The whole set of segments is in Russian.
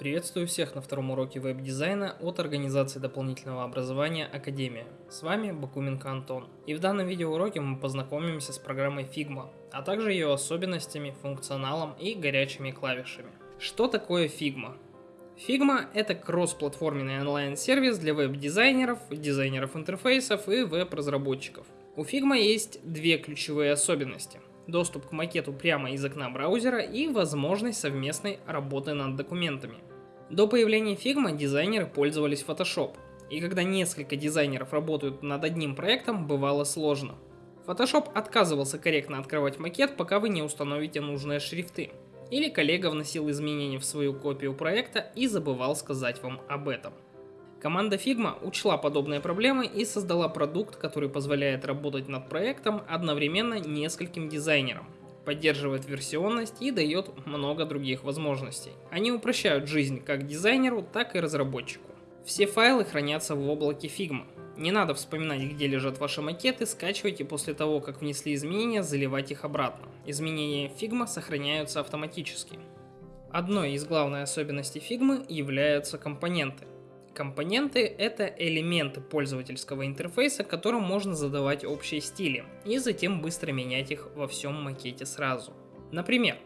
Приветствую всех на втором уроке веб-дизайна от организации дополнительного образования Академия. С вами Бакуменко Антон. И в данном видеоуроке мы познакомимся с программой Figma, а также ее особенностями, функционалом и горячими клавишами. Что такое Figma? Figma – это кроссплатформенный онлайн-сервис для веб-дизайнеров, дизайнеров интерфейсов и веб-разработчиков. У Figma есть две ключевые особенности – доступ к макету прямо из окна браузера и возможность совместной работы над документами. До появления Figma дизайнеры пользовались Photoshop, и когда несколько дизайнеров работают над одним проектом, бывало сложно. Photoshop отказывался корректно открывать макет, пока вы не установите нужные шрифты. Или коллега вносил изменения в свою копию проекта и забывал сказать вам об этом. Команда Figma учла подобные проблемы и создала продукт, который позволяет работать над проектом одновременно нескольким дизайнерам, поддерживает версионность и дает много других возможностей. Они упрощают жизнь как дизайнеру, так и разработчику. Все файлы хранятся в облаке Figma. Не надо вспоминать, где лежат ваши макеты, скачивайте после того, как внесли изменения, заливать их обратно. Изменения Figma сохраняются автоматически. Одной из главных особенностей Figma являются компоненты. Компоненты — это элементы пользовательского интерфейса, которым можно задавать общие стили, и затем быстро менять их во всем макете сразу. Например,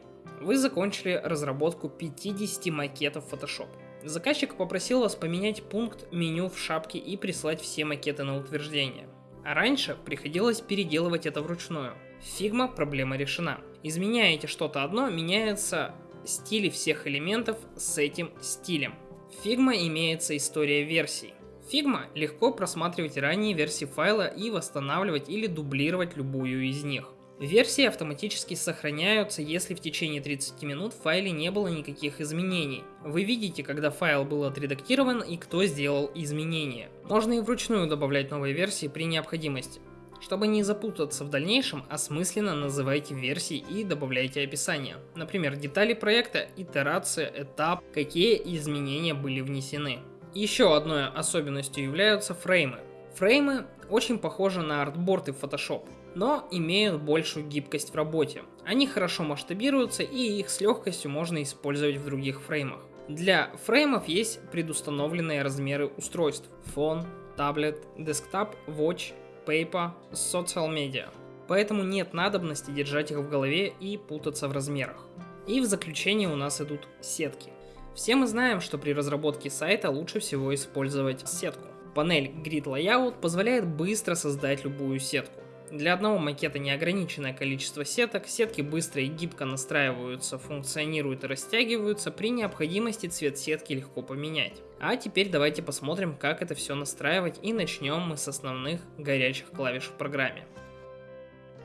вы закончили разработку 50 макетов Photoshop. Заказчик попросил вас поменять пункт меню в шапке и прислать все макеты на утверждение. А раньше приходилось переделывать это вручную. В Figma проблема решена. Изменяете что-то одно, меняются стили всех элементов с этим стилем. Figma имеется история версий. Figma легко просматривать ранние версии файла и восстанавливать или дублировать любую из них. Версии автоматически сохраняются, если в течение 30 минут в файле не было никаких изменений. Вы видите, когда файл был отредактирован и кто сделал изменения. Можно и вручную добавлять новые версии при необходимости. Чтобы не запутаться в дальнейшем, осмысленно называйте версии и добавляйте описание. Например, детали проекта, итерация, этап, какие изменения были внесены. Еще одной особенностью являются фреймы. Фреймы очень похожи на артборды в Photoshop, но имеют большую гибкость в работе. Они хорошо масштабируются и их с легкостью можно использовать в других фреймах. Для фреймов есть предустановленные размеры устройств. Фон, таблет, десктоп, watch Paper, Social Media. Поэтому нет надобности держать их в голове и путаться в размерах. И в заключение у нас идут сетки. Все мы знаем, что при разработке сайта лучше всего использовать сетку. Панель Grid Layout позволяет быстро создать любую сетку. Для одного макета неограниченное количество сеток, сетки быстро и гибко настраиваются, функционируют и растягиваются, при необходимости цвет сетки легко поменять. А теперь давайте посмотрим, как это все настраивать и начнем мы с основных горячих клавиш в программе.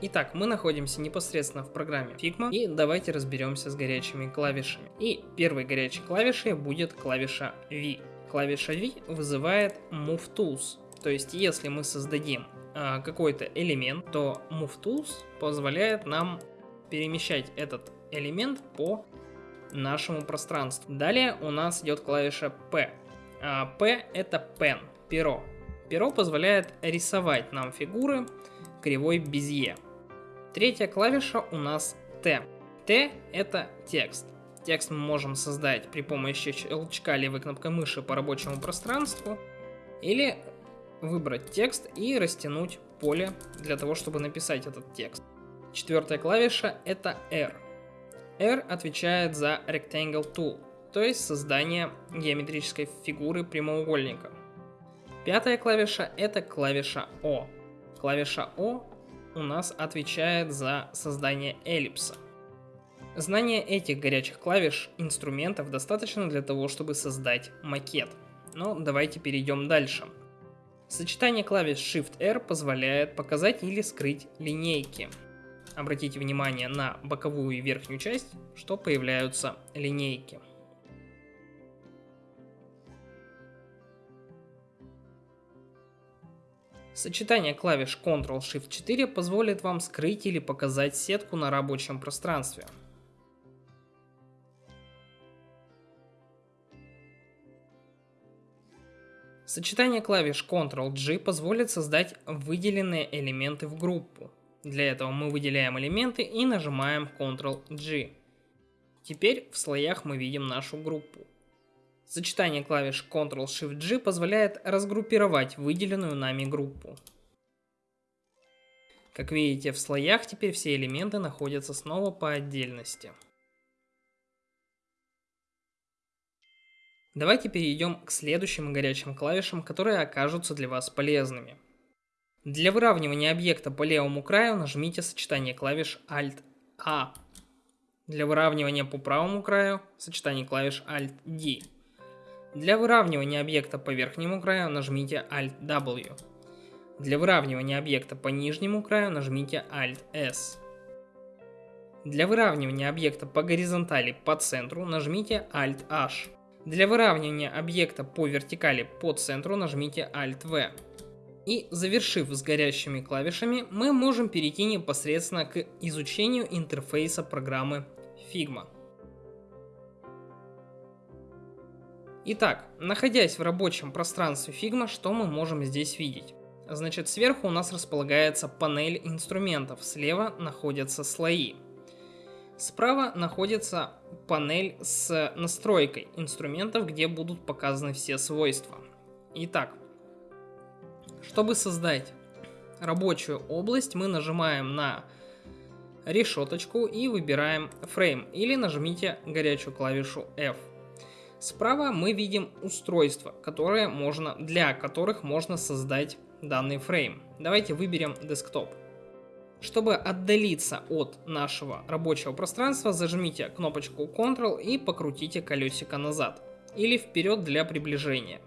Итак, мы находимся непосредственно в программе Figma и давайте разберемся с горячими клавишами. И первой горячей клавишей будет клавиша V. Клавиша V вызывает Move Tools, то есть если мы создадим какой-то элемент, то Move Tools позволяет нам перемещать этот элемент по нашему пространству. Далее у нас идет клавиша P. А, P это Pen, перо. Перо позволяет рисовать нам фигуры кривой Безье. Третья клавиша у нас T. T это текст. Текст мы можем создать при помощи щелчка левой кнопкой мыши по рабочему пространству или выбрать текст и растянуть поле для того, чтобы написать этот текст. Четвертая клавиша это R. R отвечает за Rectangle Tool, то есть создание геометрической фигуры прямоугольника. Пятая клавиша это клавиша O. Клавиша O у нас отвечает за создание эллипса. Знание этих горячих клавиш инструментов достаточно для того, чтобы создать макет. Но давайте перейдем дальше. Сочетание клавиш Shift-R позволяет показать или скрыть линейки. Обратите внимание на боковую и верхнюю часть, что появляются линейки. Сочетание клавиш Ctrl-Shift-4 позволит вам скрыть или показать сетку на рабочем пространстве. Сочетание клавиш Ctrl-G позволит создать выделенные элементы в группу. Для этого мы выделяем элементы и нажимаем Ctrl-G. Теперь в слоях мы видим нашу группу. Сочетание клавиш Ctrl-Shift-G позволяет разгруппировать выделенную нами группу. Как видите, в слоях теперь все элементы находятся снова по отдельности. Давайте перейдем к следующим горячим клавишам, которые окажутся для вас полезными. Для выравнивания объекта по левому краю нажмите сочетание клавиш Alt-A. Для выравнивания по правому краю сочетание клавиш Alt-D. Для выравнивания объекта по верхнему краю нажмите Alt-W. Для выравнивания объекта по нижнему краю нажмите Alt-S. Для выравнивания объекта по горизонтали по центру нажмите Alt-H. Для выравнивания объекта по вертикали по центру нажмите Alt-V. И завершив с горящими клавишами, мы можем перейти непосредственно к изучению интерфейса программы Figma. Итак, находясь в рабочем пространстве Figma, что мы можем здесь видеть? Значит, сверху у нас располагается панель инструментов, слева находятся слои. Справа находится панель с настройкой инструментов, где будут показаны все свойства. Итак, чтобы создать рабочую область, мы нажимаем на решеточку и выбираем Frame или нажмите горячую клавишу F. Справа мы видим устройства, которые можно, для которых можно создать данный фрейм. Давайте выберем Desktop. Чтобы отдалиться от нашего рабочего пространства, зажмите кнопочку Ctrl и покрутите колесико назад или вперед для приближения.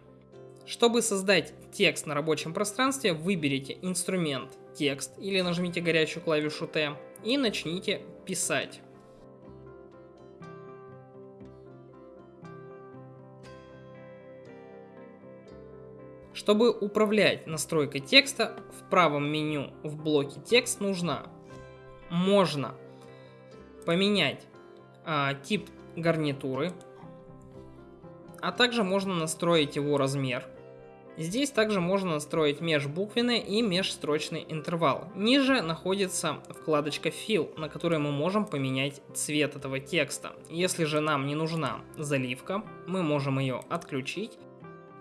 Чтобы создать текст на рабочем пространстве, выберите инструмент текст или нажмите горячую клавишу T и начните писать. Чтобы управлять настройкой текста, в правом меню в блоке текст нужно, можно поменять а, тип гарнитуры, а также можно настроить его размер. Здесь также можно настроить межбуквенный и межстрочный интервал. Ниже находится вкладочка Fill, на которой мы можем поменять цвет этого текста. Если же нам не нужна заливка, мы можем ее отключить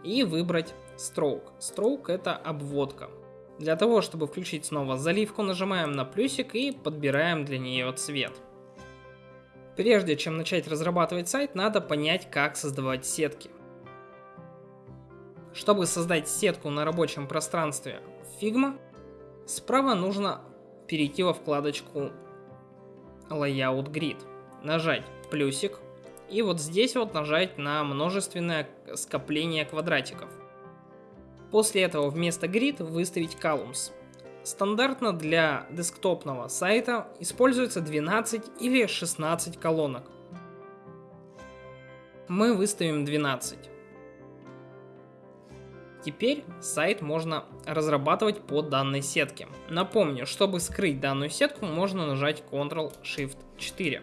и выбрать Stroke. Stroke это обводка. Для того, чтобы включить снова заливку, нажимаем на плюсик и подбираем для нее цвет. Прежде чем начать разрабатывать сайт, надо понять, как создавать сетки. Чтобы создать сетку на рабочем пространстве Figma, справа нужно перейти во вкладочку Layout Grid, нажать плюсик и вот здесь вот нажать на множественное скопление квадратиков. После этого вместо grid выставить columns. Стандартно для десктопного сайта используется 12 или 16 колонок. Мы выставим 12. Теперь сайт можно разрабатывать по данной сетке. Напомню, чтобы скрыть данную сетку, можно нажать Ctrl-Shift-4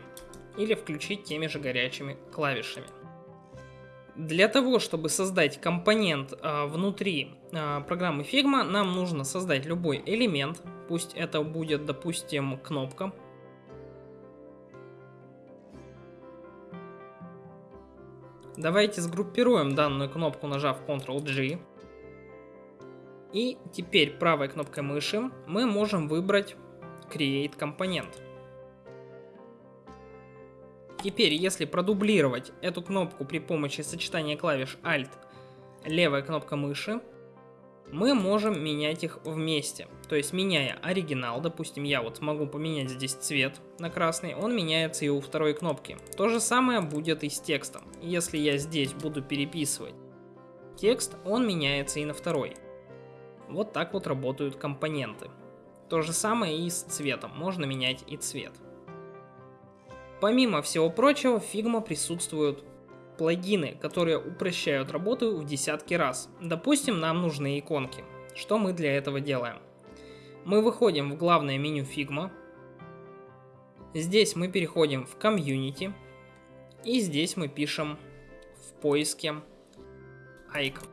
или включить теми же горячими клавишами. Для того, чтобы создать компонент э, внутри э, программы Figma, нам нужно создать любой элемент. Пусть это будет, допустим, кнопка. Давайте сгруппируем данную кнопку, нажав Ctrl-G. И теперь правой кнопкой мыши мы можем выбрать Create компонент. Теперь, если продублировать эту кнопку при помощи сочетания клавиш Alt, левая кнопка мыши, мы можем менять их вместе. То есть, меняя оригинал, допустим, я вот могу поменять здесь цвет на красный, он меняется и у второй кнопки. То же самое будет и с текстом. Если я здесь буду переписывать текст, он меняется и на второй. Вот так вот работают компоненты. То же самое и с цветом, можно менять и цвет. Помимо всего прочего, в Figma присутствуют плагины, которые упрощают работу в десятки раз. Допустим, нам нужны иконки. Что мы для этого делаем? Мы выходим в главное меню Figma. Здесь мы переходим в Community. И здесь мы пишем в поиске Icon.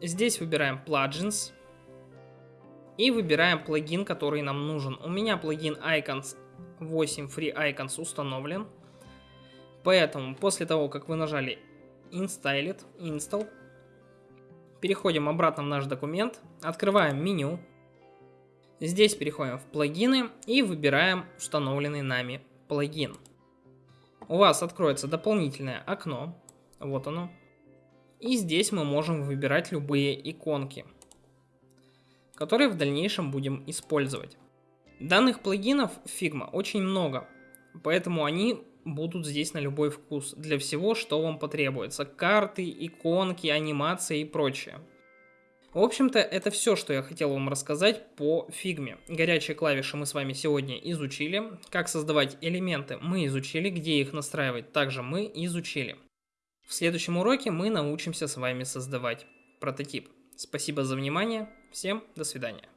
Здесь выбираем Plugins. И выбираем плагин, который нам нужен. У меня плагин Icons 8 Free Icons установлен. Поэтому после того, как вы нажали Install Install. Переходим обратно в наш документ, открываем меню. Здесь переходим в плагины и выбираем установленный нами плагин. У вас откроется дополнительное окно, вот оно. И здесь мы можем выбирать любые иконки, которые в дальнейшем будем использовать. Данных плагинов Figma очень много, поэтому они будут здесь на любой вкус, для всего, что вам потребуется. Карты, иконки, анимации и прочее. В общем-то, это все, что я хотел вам рассказать по фигме. Горячие клавиши мы с вами сегодня изучили. Как создавать элементы мы изучили. Где их настраивать также мы изучили. В следующем уроке мы научимся с вами создавать прототип. Спасибо за внимание. Всем до свидания.